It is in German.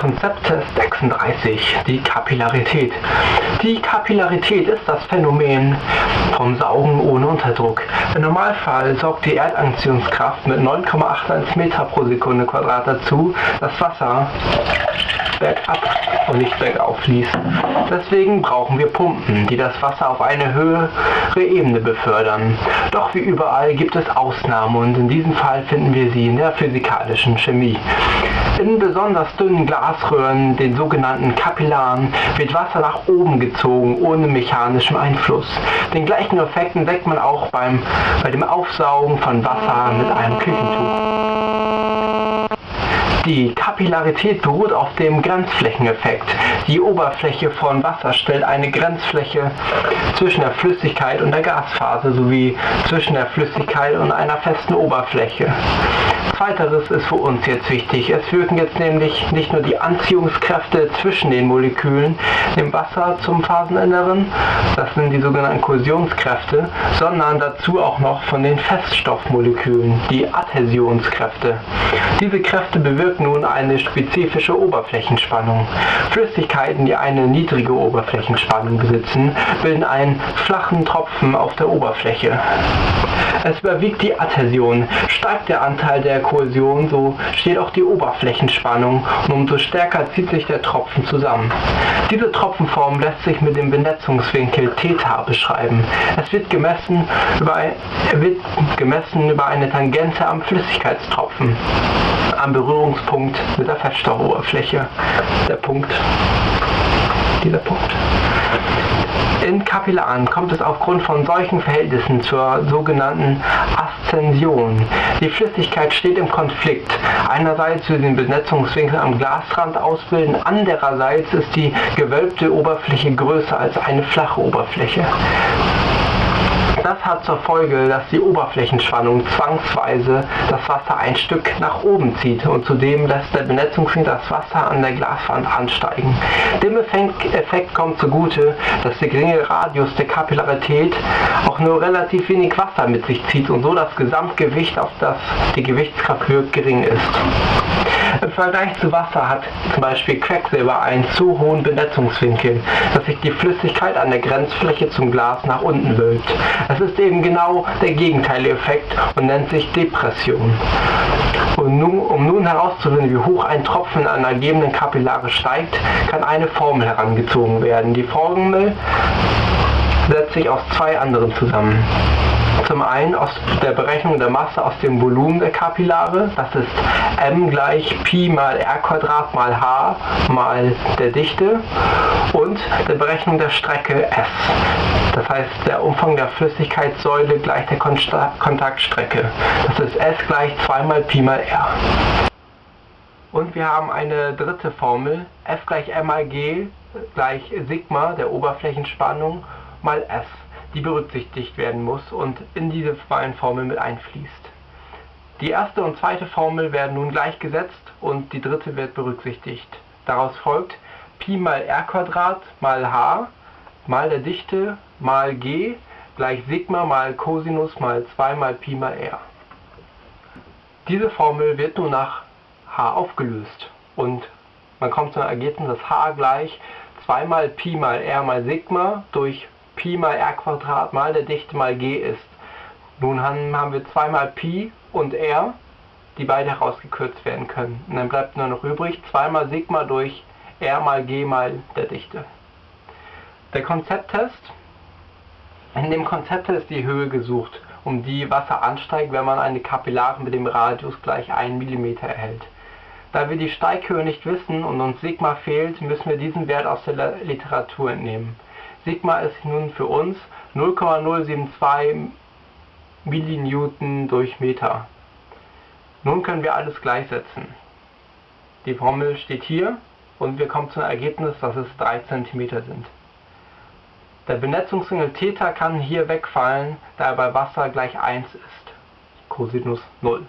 Konzepttest 36, die Kapillarität. Die Kapillarität ist das Phänomen vom Saugen ohne Unterdruck. Im Normalfall sorgt die Erdaktionskraft mit 9,81 Meter pro Sekunde Quadrat dazu, dass Wasser bergab und nicht bergauf fließt. Deswegen brauchen wir Pumpen, die das Wasser auf eine höhere Ebene befördern. Doch wie überall gibt es Ausnahmen und in diesem Fall finden wir sie in der physikalischen Chemie. In besonders dünnen Glasröhren, den sogenannten Kapillaren, wird Wasser nach oben gezogen, ohne mechanischen Einfluss. Den gleichen Effekt entdeckt man auch beim, bei dem Aufsaugen von Wasser mit einem Küchentuch. Die Kapillarität beruht auf dem Grenzflächeneffekt. Die Oberfläche von Wasser stellt eine Grenzfläche zwischen der Flüssigkeit und der Gasphase sowie zwischen der Flüssigkeit und einer festen Oberfläche. Zweiteres ist für uns jetzt wichtig. Es wirken jetzt nämlich nicht nur die Anziehungskräfte zwischen den Molekülen im Wasser zum Phaseninneren, das sind die sogenannten Kohäsionskräfte, sondern dazu auch noch von den Feststoffmolekülen, die Adhäsionskräfte. Diese Kräfte bewirken nun eine spezifische Oberflächenspannung. Flüssigkeiten, die eine niedrige Oberflächenspannung besitzen, bilden einen flachen Tropfen auf der Oberfläche. Es überwiegt die Adhäsion. Steigt der Anteil der Kohäsion, so steht auch die Oberflächenspannung und umso stärker zieht sich der Tropfen zusammen. Diese Tropfenform lässt sich mit dem Benetzungswinkel Theta beschreiben. Es wird gemessen über, wird gemessen über eine Tangente am Flüssigkeitstropfen, am Berührungspunkt mit der Feststoffoberfläche. Der Punkt, dieser Punkt. In Kapillaren kommt es aufgrund von solchen Verhältnissen zur sogenannten Aszension. Die Flüssigkeit steht im Konflikt. Einerseits will sie den Benetzungswinkel am Glasrand ausbilden, andererseits ist die gewölbte Oberfläche größer als eine flache Oberfläche. Das hat zur Folge, dass die Oberflächenspannung zwangsweise das Wasser ein Stück nach oben zieht und zudem lässt der Benetzungsring das Wasser an der Glaswand ansteigen. Dem Effekt kommt zugute, dass der geringe Radius der Kapillarität nur relativ wenig Wasser mit sich zieht und so das Gesamtgewicht, auf das die Gewichtskraft wirkt, gering ist. Im Vergleich zu Wasser hat zum Beispiel Quecksilber einen zu hohen Benetzungswinkel, dass sich die Flüssigkeit an der Grenzfläche zum Glas nach unten wölbt. Es ist eben genau der gegenteilige Effekt und nennt sich Depression. Und nun, um nun herauszufinden, wie hoch ein Tropfen an einer gegebenen Kapillare steigt, kann eine Formel herangezogen werden. Die Formel setzt sich aus zwei anderen zusammen. Zum einen aus der Berechnung der Masse aus dem Volumen der Kapillare, das ist m gleich Pi mal r Quadrat mal h mal der Dichte und der Berechnung der Strecke S. Das heißt, der Umfang der Flüssigkeitssäule gleich der Kontaktstrecke. Das ist S gleich 2 mal Pi mal r. Und wir haben eine dritte Formel, F gleich m mal g gleich Sigma der Oberflächenspannung mal S die berücksichtigt werden muss und in diese beiden Formeln mit einfließt. Die erste und zweite Formel werden nun gleichgesetzt und die dritte wird berücksichtigt. Daraus folgt Pi mal r mal h mal der Dichte mal g gleich Sigma mal Cosinus mal 2 mal Pi mal r. Diese Formel wird nun nach h aufgelöst und man kommt zum Ergebnis, dass h gleich 2 mal Pi mal r mal Sigma durch Pi mal r Quadrat mal der Dichte mal g ist. Nun haben wir zweimal Pi und r, die beide herausgekürzt werden können. Und dann bleibt nur noch übrig zweimal Sigma durch r mal g mal der Dichte. Der Konzepttest. In dem Konzepttest ist die Höhe gesucht, um die Wasser ansteigt, wenn man eine Kapillare mit dem Radius gleich 1 mm erhält. Da wir die Steighöhe nicht wissen und uns Sigma fehlt, müssen wir diesen Wert aus der Literatur entnehmen. Sigma ist nun für uns 0,072 Millinewton durch Meter. Nun können wir alles gleichsetzen. Die Formel steht hier und wir kommen zum Ergebnis, dass es 3 cm sind. Der Benetzungswinkel Theta kann hier wegfallen, da er bei Wasser gleich 1 ist. Cosinus 0.